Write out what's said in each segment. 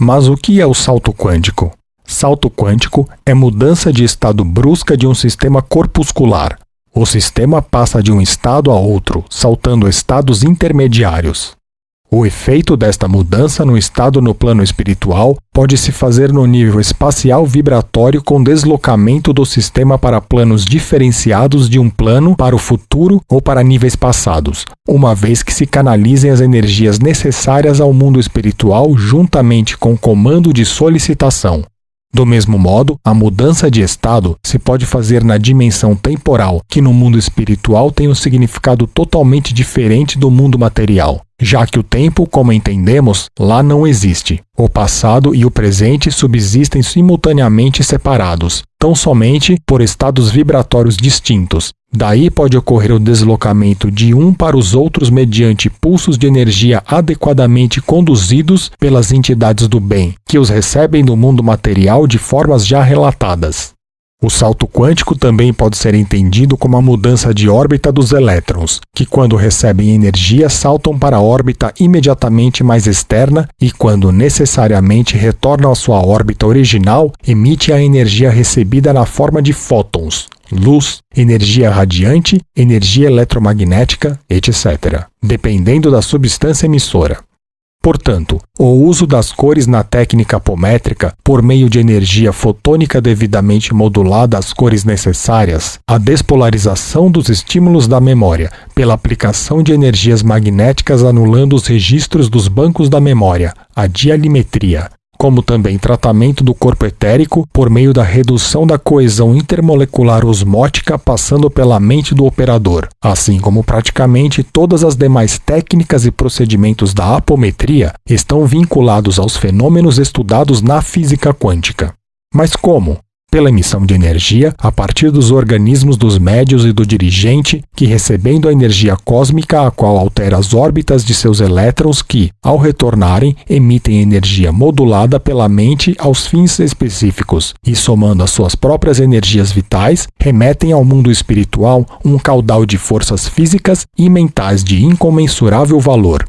Mas o que é o salto quântico? Salto quântico é mudança de estado brusca de um sistema corpuscular. O sistema passa de um estado a outro, saltando estados intermediários. O efeito desta mudança no estado no plano espiritual pode se fazer no nível espacial vibratório com deslocamento do sistema para planos diferenciados de um plano para o futuro ou para níveis passados, uma vez que se canalizem as energias necessárias ao mundo espiritual juntamente com o comando de solicitação. Do mesmo modo, a mudança de estado se pode fazer na dimensão temporal, que no mundo espiritual tem um significado totalmente diferente do mundo material, já que o tempo, como entendemos, lá não existe. O passado e o presente subsistem simultaneamente separados, tão somente por estados vibratórios distintos. Daí pode ocorrer o deslocamento de um para os outros mediante pulsos de energia adequadamente conduzidos pelas entidades do bem, que os recebem do mundo material de formas já relatadas. O salto quântico também pode ser entendido como a mudança de órbita dos elétrons, que quando recebem energia saltam para a órbita imediatamente mais externa e quando necessariamente retornam à sua órbita original, emite a energia recebida na forma de fótons, luz, energia radiante, energia eletromagnética, etc., dependendo da substância emissora. Portanto, o uso das cores na técnica apométrica, por meio de energia fotônica devidamente modulada às cores necessárias, a despolarização dos estímulos da memória, pela aplicação de energias magnéticas anulando os registros dos bancos da memória, a dialimetria, como também tratamento do corpo etérico por meio da redução da coesão intermolecular osmótica passando pela mente do operador, assim como praticamente todas as demais técnicas e procedimentos da apometria estão vinculados aos fenômenos estudados na física quântica. Mas como? Pela emissão de energia a partir dos organismos dos médios e do dirigente, que recebendo a energia cósmica a qual altera as órbitas de seus elétrons que, ao retornarem, emitem energia modulada pela mente aos fins específicos e somando as suas próprias energias vitais, remetem ao mundo espiritual um caudal de forças físicas e mentais de incomensurável valor,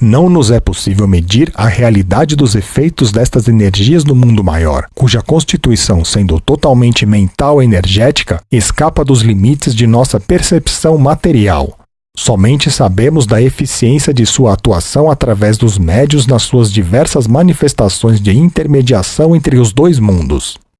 não nos é possível medir a realidade dos efeitos destas energias no mundo maior, cuja constituição, sendo totalmente mental e energética, escapa dos limites de nossa percepção material. Somente sabemos da eficiência de sua atuação através dos médios nas suas diversas manifestações de intermediação entre os dois mundos.